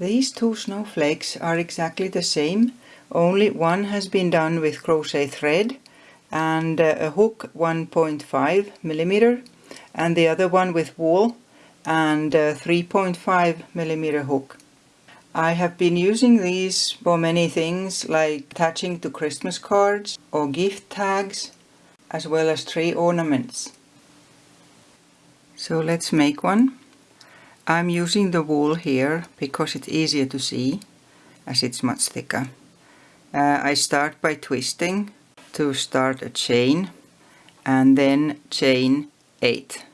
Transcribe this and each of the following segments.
These two snowflakes are exactly the same, only one has been done with crochet thread and uh, a hook 1.5 millimeter and the other one with wool and 3.5 millimeter hook. I have been using these for many things like attaching to Christmas cards or gift tags as well as tree ornaments. So let's make one. I'm using the wool here because it's easier to see as it's much thicker. Uh, I start by twisting to start a chain and then chain 8.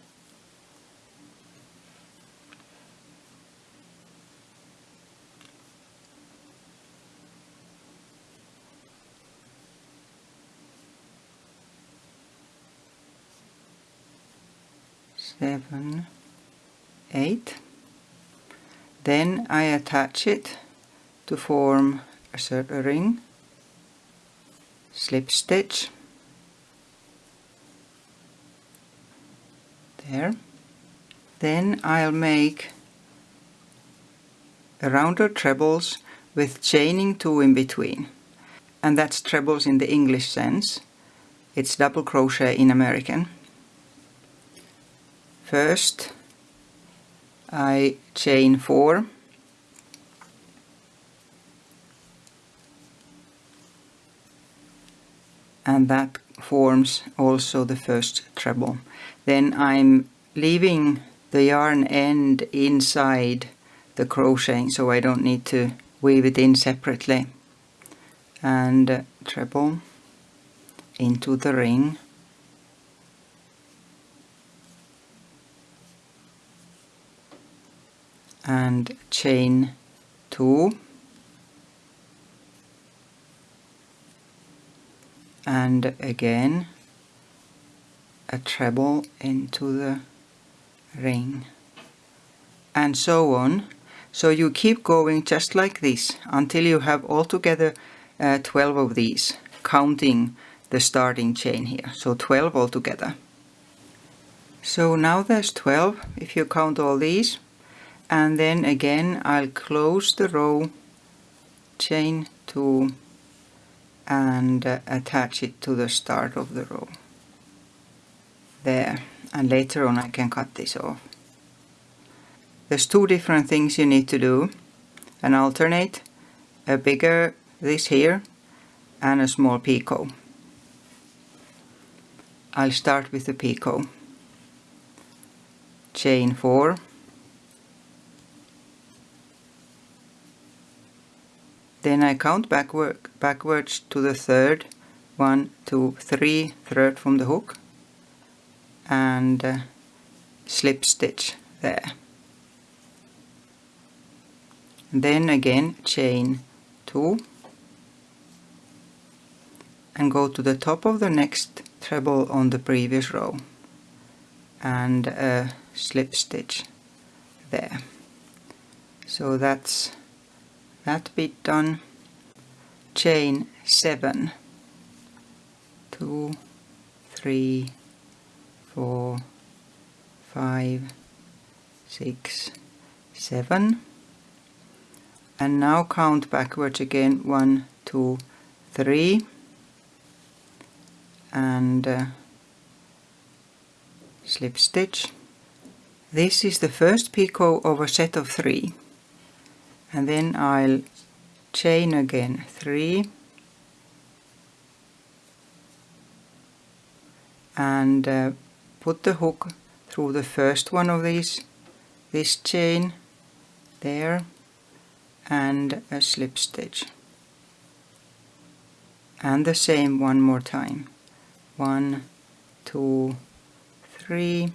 Seven, eight. Then I attach it to form a circle ring, slip stitch, there. Then I'll make a rounder trebles with chaining 2 in between. And that's trebles in the English sense. It's double crochet in American. First I chain 4 and that forms also the first treble. Then I'm leaving the yarn end inside the crocheting so I don't need to weave it in separately. And treble into the ring and chain 2 and again a treble into the ring. And so on. So you keep going just like this until you have altogether uh, 12 of these counting the starting chain here. So 12 altogether. So now there's 12 if you count all these and then again I'll close the row chain 2 and uh, attach it to the start of the row. There. And later on I can cut this off. There's two different things you need to do. An alternate a bigger this here and a small picot I'll start with the picot chain 4 Then I count backward, backwards to the third, one, two, three, third from the hook, and uh, slip stitch there. Then again chain two, and go to the top of the next treble on the previous row, and uh, slip stitch there. So that's that bit done. Chain 7 2 3 4 5 6 7 and now count backwards again. 1 2 3 and uh, slip stitch. This is the first picot of a set of three and then I'll chain again. Three. And uh, put the hook through the first one of these this chain there and a slip stitch. And the same one more time. One two three.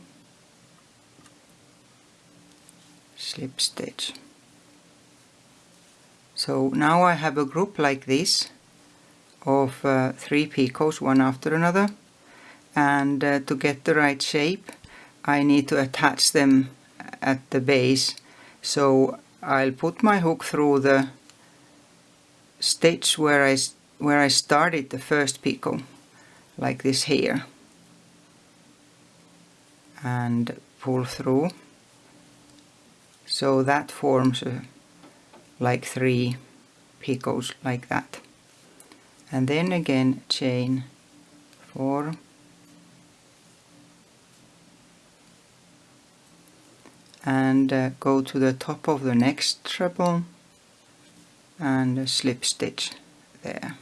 Slip stitch so now I have a group like this of uh, three picots one after another. And uh, to get the right shape I need to attach them at the base. So I'll put my hook through the stitch where I, where I started the first picot like this here. And pull through. So that forms a like three picots like that. And then again chain 4 and uh, go to the top of the next treble and slip stitch there.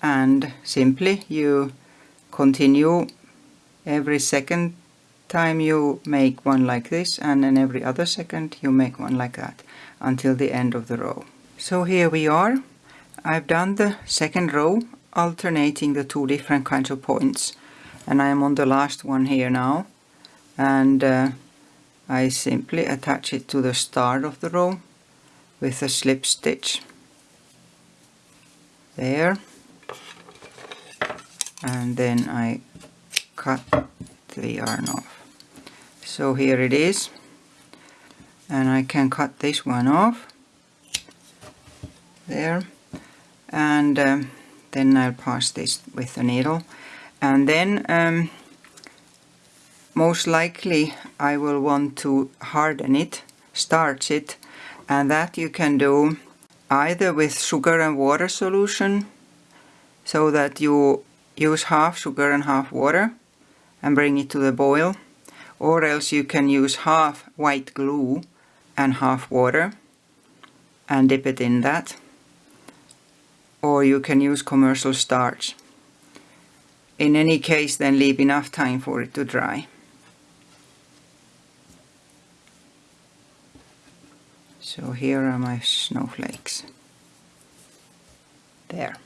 And simply you continue every second time you make one like this and then every other second you make one like that until the end of the row. So here we are. I've done the second row alternating the two different kinds of points. And I am on the last one here now. And uh, I simply attach it to the start of the row with a slip stitch. There. And then I cut the yarn off so here it is. And I can cut this one off. There. And um, then I'll pass this with the needle. And then um, most likely I will want to harden it, starch it, and that you can do either with sugar and water solution, so that you use half sugar and half water and bring it to the boil, or else you can use half white glue and half water and dip it in that, or you can use commercial starch. In any case then leave enough time for it to dry. So here are my snowflakes. There.